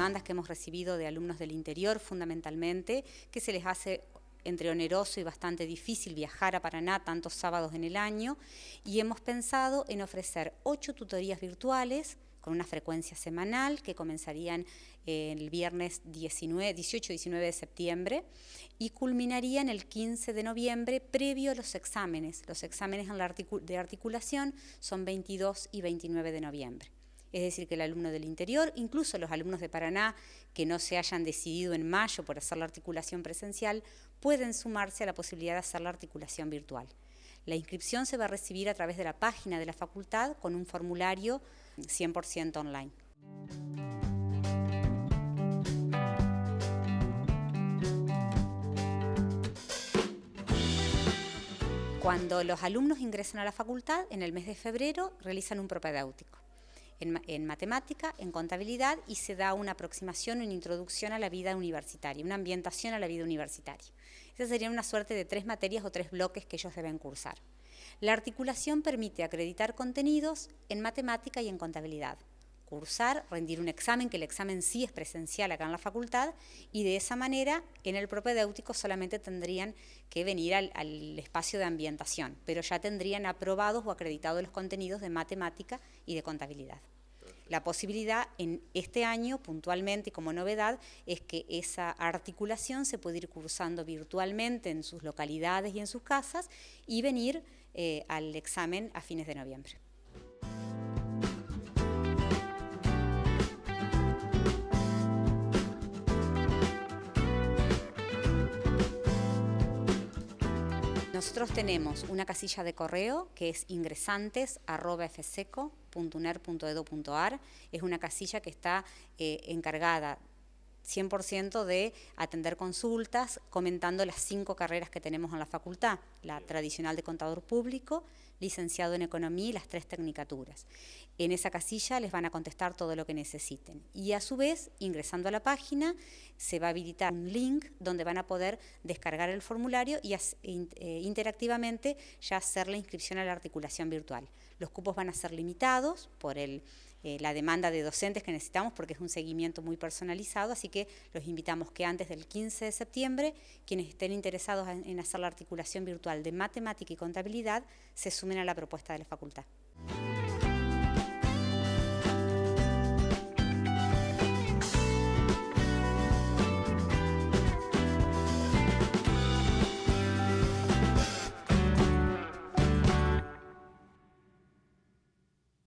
demandas que hemos recibido de alumnos del interior fundamentalmente, que se les hace entre oneroso y bastante difícil viajar a Paraná tantos sábados en el año y hemos pensado en ofrecer ocho tutorías virtuales con una frecuencia semanal que comenzarían eh, el viernes 18-19 de septiembre y culminarían el 15 de noviembre previo a los exámenes. Los exámenes de articulación son 22 y 29 de noviembre. Es decir, que el alumno del interior, incluso los alumnos de Paraná que no se hayan decidido en mayo por hacer la articulación presencial, pueden sumarse a la posibilidad de hacer la articulación virtual. La inscripción se va a recibir a través de la página de la facultad con un formulario 100% online. Cuando los alumnos ingresan a la facultad, en el mes de febrero realizan un propedéutico en, matemática, en contabilidad y se da una aproximación, una introducción a la vida universitaria, una ambientación a la vida universitaria. Esas serían una suerte de tres materias o tres bloques que ellos deben cursar. La articulación permite acreditar contenidos en matemática y en contabilidad cursar, rendir un examen, que el examen sí es presencial acá en la facultad, y de esa manera en el propedéutico solamente tendrían que venir al, espacio de ambientación, pero ya tendrían aprobados o acreditados los contenidos de matemática y de contabilidad. La posibilidad en este año, puntualmente y como novedad, es que esa articulación se puede ir cursando virtualmente en sus localidades y en sus casas y venir eh, al examen a fines de noviembre. Nosotros tenemos una casilla de correo que es ingresantes.fseco.uner.edu.ar. Es una casilla que está eh, encargada 100% de atender consultas comentando las cinco carreras que tenemos en la facultad, la tradicional de contador público, licenciado en economía y las tres tecnicaturas. En esa casilla les van a contestar todo lo que necesiten y a su vez, ingresando a la página, se va a habilitar un link donde van a poder descargar el formulario y eh, interactivamente ya hacer la inscripción a la articulación virtual. Los cupos van a ser limitados por el, eh, la demanda de docentes que necesitamos porque es un seguimiento muy personalizado, así que los invitamos que antes del 15 de septiembre, quienes estén interesados en hacer la articulación virtual de matemática y contabilidad, se sumen a la propuesta de la facultad.